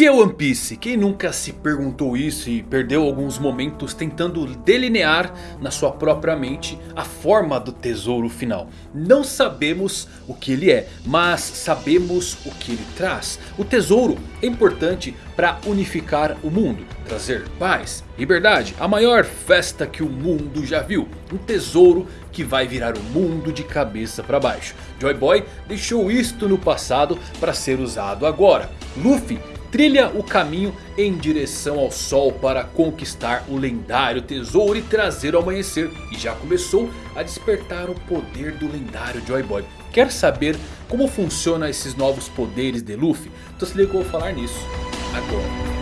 que é One Piece? Quem nunca se perguntou isso e perdeu alguns momentos tentando delinear na sua própria mente a forma do tesouro final? Não sabemos o que ele é, mas sabemos o que ele traz. O tesouro é importante para unificar o mundo, trazer paz, liberdade, a maior festa que o mundo já viu. Um tesouro que vai virar o mundo de cabeça para baixo. Joy Boy deixou isto no passado para ser usado agora. Luffy trilha o caminho em direção ao sol para conquistar o lendário tesouro e trazer o amanhecer. E já começou a despertar o poder do lendário Joy Boy. Quer saber como funcionam esses novos poderes de Luffy? Então se liga que eu vou falar nisso agora.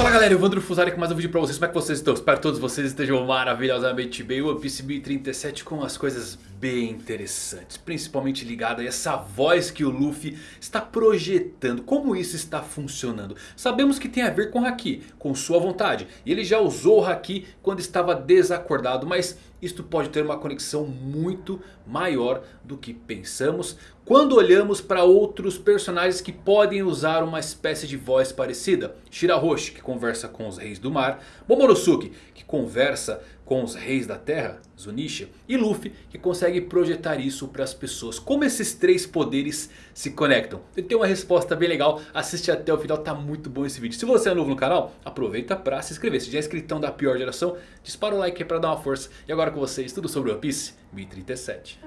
Fala galera, Evandro Fusari com mais um vídeo pra vocês, como é que vocês estão? Espero que todos vocês estejam maravilhosamente bem. One Piece 1037 com as coisas bem interessantes Principalmente ligado a essa voz que o Luffy está projetando. Como isso está funcionando? Sabemos que tem a ver com Haki, com sua vontade. E ele já usou o Haki quando estava desacordado Mas isto pode ter uma conexão muito maior do que pensamos quando olhamos para outros personagens que podem usar uma espécie de voz parecida. Shirahoshi que conversa com os reis do mar. Momonosuke que conversa com os reis da terra, Zunisha. E Luffy que consegue projetar isso para as pessoas. Como esses três poderes se conectam? Eu tenho uma resposta bem legal. Assiste até o final, tá muito bom esse vídeo. Se você é novo no canal, aproveita para se inscrever. Se já é inscritão da pior geração, dispara o like para dar uma força. E agora com vocês, tudo sobre One Piece 1037.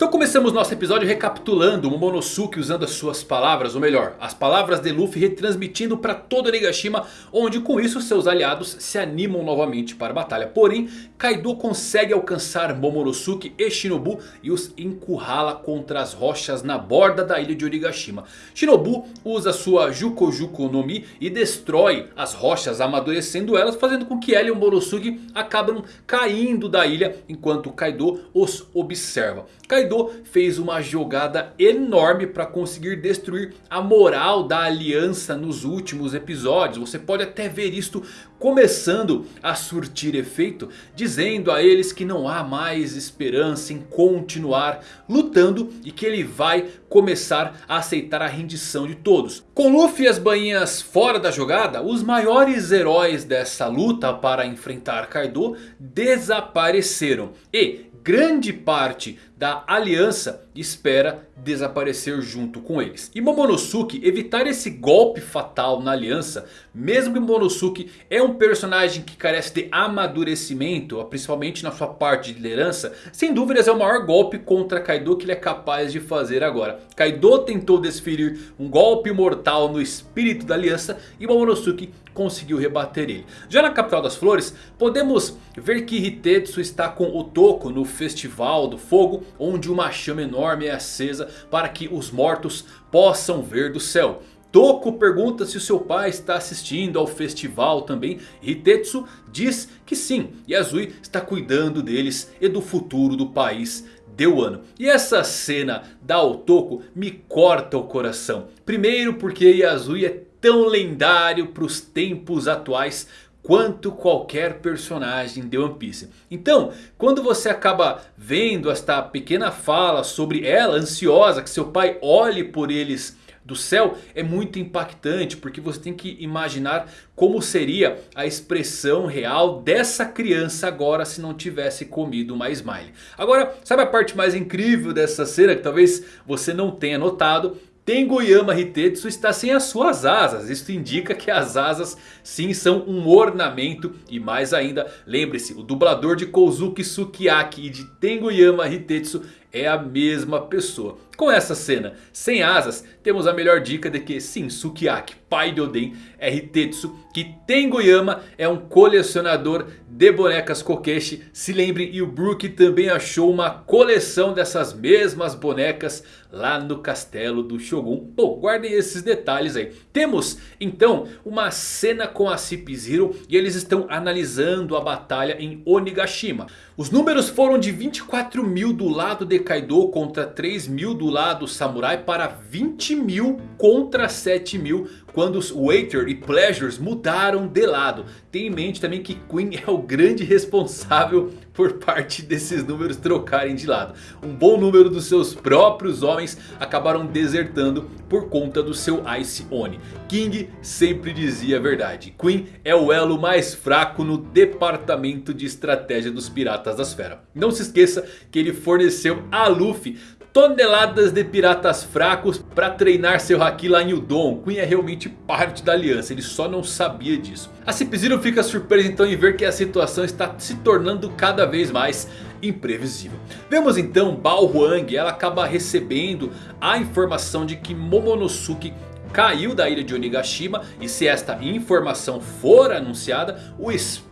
Então começamos nosso episódio recapitulando o Momonosuke usando as suas palavras, ou melhor, as palavras de Luffy retransmitindo para todo Onigashima, onde com isso seus aliados se animam novamente para a batalha. Porém, Kaido consegue alcançar Momonosuke e Shinobu e os encurrala contra as rochas na borda da ilha de Onigashima. Shinobu usa sua Jukojuko no Mi e destrói as rochas amadurecendo elas, fazendo com que ela e o Momonosuke acabam caindo da ilha enquanto Kaido os observa. Kaido fez uma jogada enorme para conseguir destruir a moral da aliança nos últimos episódios. Você pode até ver isto começando a surtir efeito. Dizendo a eles que não há mais esperança em continuar lutando. E que ele vai começar a aceitar a rendição de todos. Com Luffy e as bainhas fora da jogada. Os maiores heróis dessa luta para enfrentar Kaido desapareceram. E grande parte da aliança espera desaparecer junto com eles. E Momonosuke evitar esse golpe fatal na aliança. Mesmo que Momonosuke é um personagem que carece de amadurecimento. Principalmente na sua parte de liderança. Sem dúvidas é o maior golpe contra Kaido que ele é capaz de fazer agora. Kaido tentou desferir um golpe mortal no espírito da aliança. E Momonosuke conseguiu rebater ele. Já na capital das flores podemos ver que Hitetsu está com o Toko no festival do fogo. Onde uma chama enorme é acesa para que os mortos possam ver do céu. Toko pergunta se o seu pai está assistindo ao festival também. Hitetsu diz que sim. E Azui está cuidando deles e do futuro do país de Wano. E essa cena da Otoko me corta o coração. Primeiro porque Yasui é tão lendário para os tempos atuais quanto qualquer personagem de One Piece. Então, quando você acaba vendo esta pequena fala sobre ela, ansiosa, que seu pai olhe por eles do céu, é muito impactante. Porque você tem que imaginar como seria a expressão real dessa criança agora se não tivesse comido uma Smile. Agora, sabe a parte mais incrível dessa cena que talvez você não tenha notado? Tengoyama Hitetsu está sem as suas asas. Isso indica que as asas sim são um ornamento. E mais ainda, lembre-se, o dublador de Kozuki Sukiyaki e de Tengoyama Hitetsu é a mesma pessoa. Com essa cena sem asas, temos a melhor dica de que sim, Sukiyaki, pai de Oden, é Hitetsu. Que Tengoyama é um colecionador de bonecas Kokeshi. Se lembrem, e o Brook também achou uma coleção dessas mesmas bonecas lá no castelo do Shogun. Bom, guardem esses detalhes aí. Temos então uma cena com a Cip Zero e eles estão analisando a batalha em Onigashima. Os números foram de 24 mil do lado de Kaido contra 3 mil do lado samurai para 20 mil contra 7 mil quando os Waiter e Pleasures mudaram de lado. Tenha em mente também que Queen é o grande responsável por parte desses números trocarem de lado. Um bom número dos seus próprios homens acabaram desertando por conta do seu Ice Oni. King sempre dizia a verdade. Queen é o elo mais fraco no departamento de estratégia dos Piratas da Esfera. Não se esqueça que ele forneceu a Luffy toneladas de piratas fracos para treinar seu Haki lá em Udon. Queen é realmente parte da aliança, ele só não sabia disso. A Zero fica surpresa então em ver que a situação está se tornando cada vez mais imprevisível. Vemos então Bao Huang, ela acaba recebendo a informação de que Momonosuke caiu da ilha de Onigashima. E se esta informação for anunciada, o espírito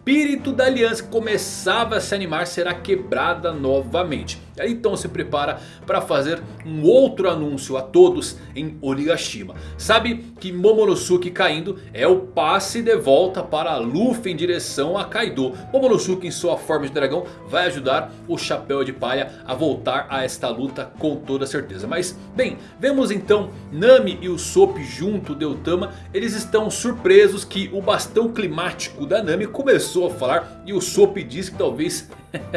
da aliança que começava a se animar será quebrada novamente. Então se prepara para fazer um outro anúncio a todos em Onigashima. Sabe que Momonosuke caindo é o passe de volta para Luffy em direção a Kaido. Momonosuke em sua forma de dragão vai ajudar o Chapéu de Palha a voltar a esta luta com toda certeza. Mas bem, vemos então Nami e o Sop junto de Otama. Eles estão surpresos que o bastão climático da Nami começou a falar. E o Sop diz que talvez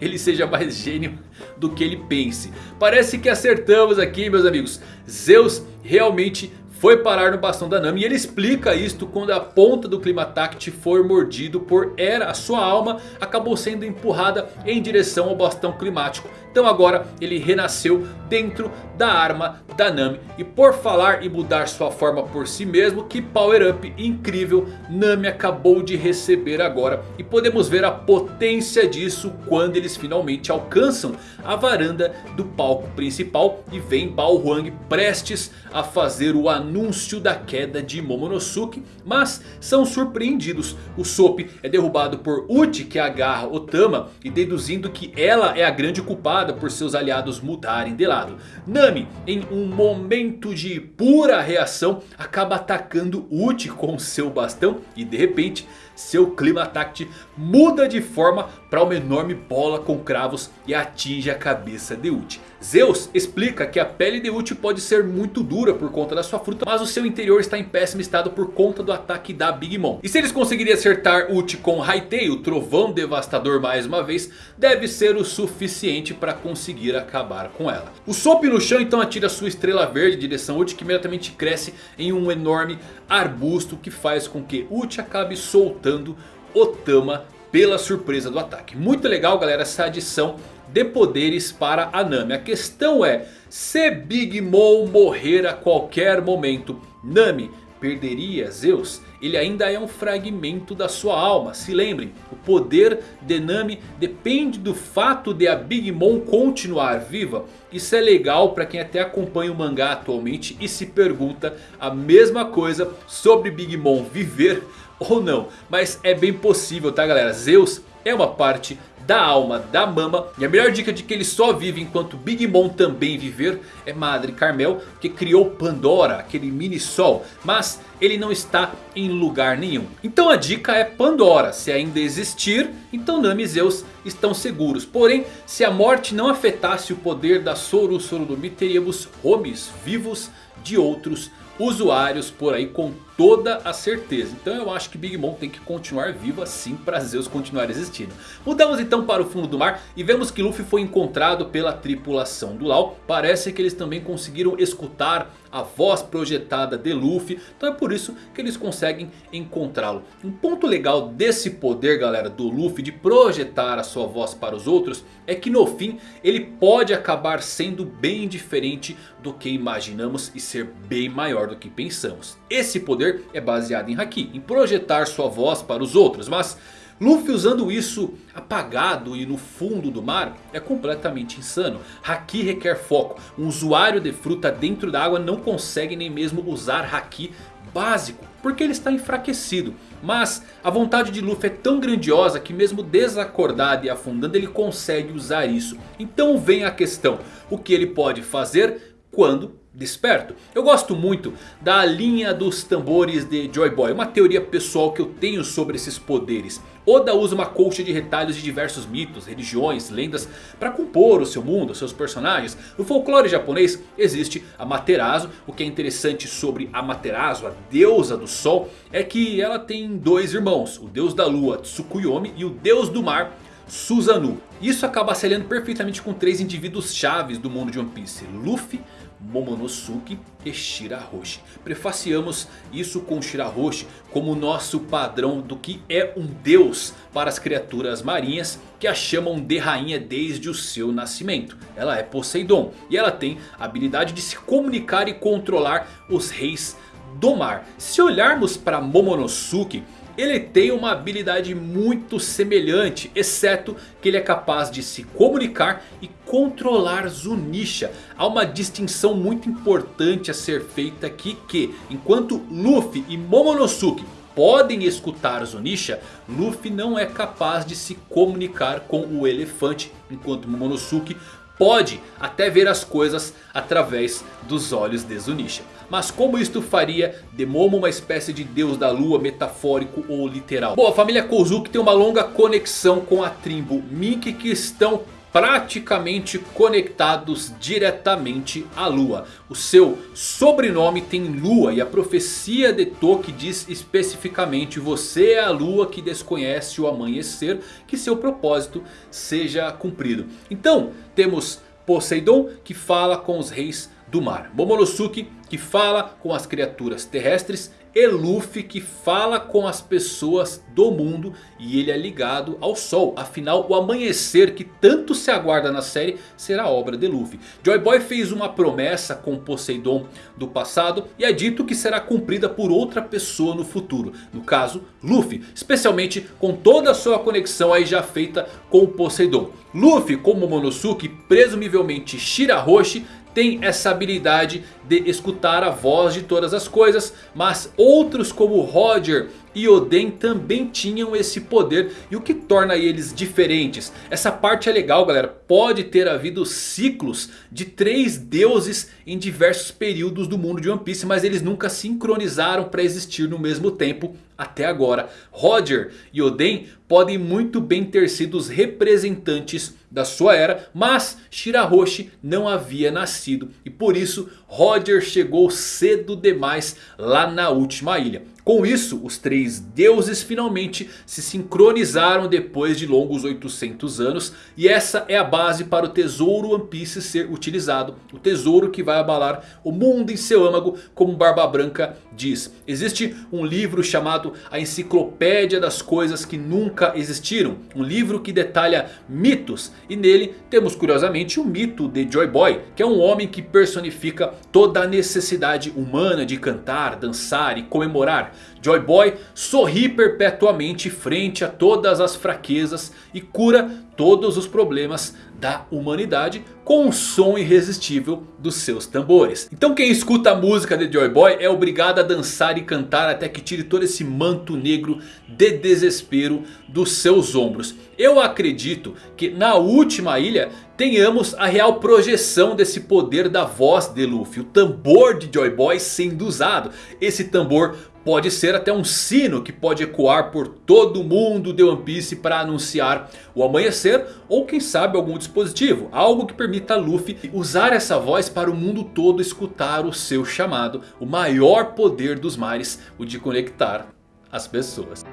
ele seja mais gênio do que ele pense. Parece que acertamos aqui meus amigos. Zeus realmente foi parar no bastão da Nami. E ele explica isto quando a ponta do Climatact foi mordido por Era. A sua alma acabou sendo empurrada em direção ao bastão climático. Então agora ele renasceu dentro da arma da Nami. E por falar e mudar sua forma por si mesmo, que power up incrível Nami acabou de receber agora. E podemos ver a potência disso quando eles finalmente alcançam a varanda do palco principal. E vem Bao Huang prestes a fazer o anúncio da queda de Momonosuke. Mas são surpreendidos. O Sop é derrubado por Uchi que agarra Otama. E deduzindo que ela é a grande culpada por seus aliados mudarem de lado. Nami, em um momento de pura reação, acaba atacando Uchi com seu bastão e de repente seu Climatact muda de forma para uma enorme bola com cravos e atinge a cabeça de Uchi. Zeus explica que a pele de Uchi pode ser muito dura por conta da sua fruta. Mas o seu interior está em péssimo estado por conta do ataque da Big Mom. E se eles conseguirem acertar Uchi com Haitei, o trovão devastador mais uma vez. Deve ser o suficiente para conseguir acabar com ela. O Sop no chão então atira sua estrela verde em direção Uchi. Que imediatamente cresce em um enorme arbusto. Que faz com que Uchi acabe soltando Otama pela surpresa do ataque. Muito legal galera essa adição de poderes para a Nami. A questão é, se Big Mom morrer a qualquer momento, Nami perderia Zeus? Ele ainda é um fragmento da sua alma. Se lembrem, o poder de Nami depende do fato de a Big Mom continuar viva. Isso é legal para quem até acompanha o mangá atualmente e se pergunta a mesma coisa sobre Big Mom viver ou não. Mas é bem possível tá galera, Zeus é uma parte da alma da Mama. E a melhor dica de que ele só vive enquanto Big Mom também viver é Madre Carmel. Que criou Pandora, aquele mini sol. Mas ele não está em lugar nenhum. Então a dica é Pandora. Se ainda existir, então Nami e Zeus estão seguros. Porém, se a morte não afetasse o poder da Soru Sorudumi, teríamos homes vivos de outros usuários por aí com toda a certeza. Então eu acho que Big Mom tem que continuar vivo assim para Zeus continuar existindo. Mudamos então para o fundo do mar e vemos que Luffy foi encontrado pela tripulação do Lau. Parece que eles também conseguiram escutar a voz projetada de Luffy. Então é por isso que eles conseguem encontrá-lo. Um ponto legal desse poder galera do Luffy de projetar a sua voz para os outros. É que no fim ele pode acabar sendo bem diferente do que imaginamos e ser bem maior do que pensamos. Esse poder é baseado em Haki, em projetar sua voz para os outros. Mas Luffy usando isso apagado e no fundo do mar é completamente insano. Haki requer foco. Um usuário de fruta dentro da água não consegue nem mesmo usar Haki básico. Porque ele está enfraquecido. Mas a vontade de Luffy é tão grandiosa que mesmo desacordado e afundando ele consegue usar isso. Então vem a questão. O que ele pode fazer quando desperto. Eu gosto muito da linha dos tambores de Joy Boy. Uma teoria pessoal que eu tenho sobre esses poderes. Oda usa uma colcha de retalhos de diversos mitos, religiões, lendas para compor o seu mundo, seus personagens. No folclore japonês existe a Materazo. O que é interessante sobre a Materazo, a deusa do sol, é que ela tem dois irmãos. O deus da lua Tsukuyomi e o deus do mar Susanoo. Isso acaba se aliando perfeitamente com três indivíduos chaves do mundo de One Piece. Luffy, Momonosuke e Shirahoshi. Prefaciamos isso com Shirahoshi como nosso padrão do que é um deus para as criaturas marinhas que a chamam de rainha desde o seu nascimento. Ela é Poseidon e ela tem a habilidade de se comunicar e controlar os reis do mar. Se olharmos para Momonosuke ele tem uma habilidade muito semelhante, exceto que ele é capaz de se comunicar e controlar Zunisha. Há uma distinção muito importante a ser feita aqui que, enquanto Luffy e Momonosuke podem escutar Zunisha, Luffy não é capaz de se comunicar com o elefante, enquanto Momonosuke pode até ver as coisas através dos olhos de Zunisha. Mas como isto faria de Momo uma espécie de deus da lua metafórico ou literal? Bom, a família Kozuki tem uma longa conexão com a tribo Mink que estão praticamente conectados diretamente à lua. O seu sobrenome tem lua e a profecia de Toki diz especificamente você é a lua que desconhece o amanhecer, que seu propósito seja cumprido. Então temos Poseidon que fala com os reis do mar. Momonosuke que fala com as criaturas terrestres. E Luffy que fala com as pessoas do mundo e ele é ligado ao sol. Afinal o amanhecer que tanto se aguarda na série será obra de Luffy. Joy Boy fez uma promessa com Poseidon do passado e é dito que será cumprida por outra pessoa no futuro. No caso Luffy, especialmente com toda a sua conexão aí já feita com Poseidon. Luffy como Momonosuke, presumivelmente Shirahoshi tem essa habilidade de escutar a voz de todas as coisas. Mas outros como Roger e Oden também tinham esse poder. E o que torna eles diferentes? Essa parte é legal galera. Pode ter havido ciclos de três deuses em diversos períodos do mundo de One Piece. Mas eles nunca sincronizaram para existir no mesmo tempo até agora. Roger e Oden podem muito bem ter sido os representantes da sua era. Mas Shirahoshi não havia nascido. E por isso Roger chegou cedo demais lá na última ilha. Com isso, os três deuses finalmente se sincronizaram depois de longos 800 anos. E essa é a base para o tesouro One Piece ser utilizado. O tesouro que vai abalar o mundo em seu âmago, como Barba Branca diz. Existe um livro chamado A Enciclopédia das Coisas que Nunca Existiram. Um livro que detalha mitos. E nele temos curiosamente o mito de Joy Boy. Que é um homem que personifica toda a necessidade humana de cantar, dançar e comemorar. Joy Boy sorri perpetuamente frente a todas as fraquezas e cura todos os problemas da humanidade com o som irresistível dos seus tambores. Então quem escuta a música de Joy Boy é obrigado a dançar e cantar até que tire todo esse manto negro de desespero dos seus ombros. Eu acredito que na última ilha tenhamos a real projeção desse poder da voz de Luffy. O tambor de Joy Boy sendo usado. Esse tambor Pode ser até um sino que pode ecoar por todo o mundo de One Piece para anunciar o amanhecer. Ou quem sabe algum dispositivo. Algo que permita a Luffy usar essa voz para o mundo todo escutar o seu chamado. O maior poder dos mares. O de conectar as pessoas.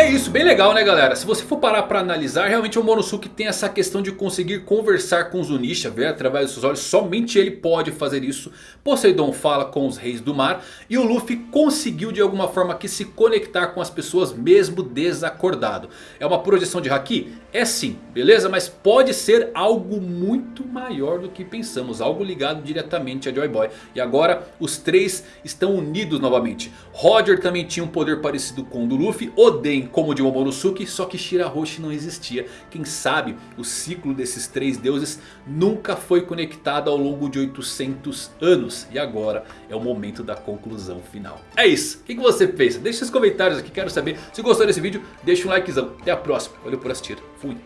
É isso, bem legal né galera? Se você for parar para analisar, realmente o Monosuke tem essa questão de conseguir conversar com Zunisha, ver através dos seus olhos. Somente ele pode fazer isso. Poseidon fala com os reis do mar. E o Luffy conseguiu de alguma forma aqui se conectar com as pessoas mesmo desacordado. É uma projeção de Haki? É sim, beleza? Mas pode ser algo muito maior do que pensamos. Algo ligado diretamente a Joy Boy. E agora os três estão unidos novamente. Roger também tinha um poder parecido com o do Luffy. Oden como o de Momonosuke, só que Shirahoshi não existia. Quem sabe o ciclo desses três deuses nunca foi conectado ao longo de 800 anos. E agora é o momento da conclusão final. É isso, o que você pensa? Deixe seus comentários aqui, quero saber. Se gostou desse vídeo, deixa um likezão. Até a próxima, valeu por assistir, fui.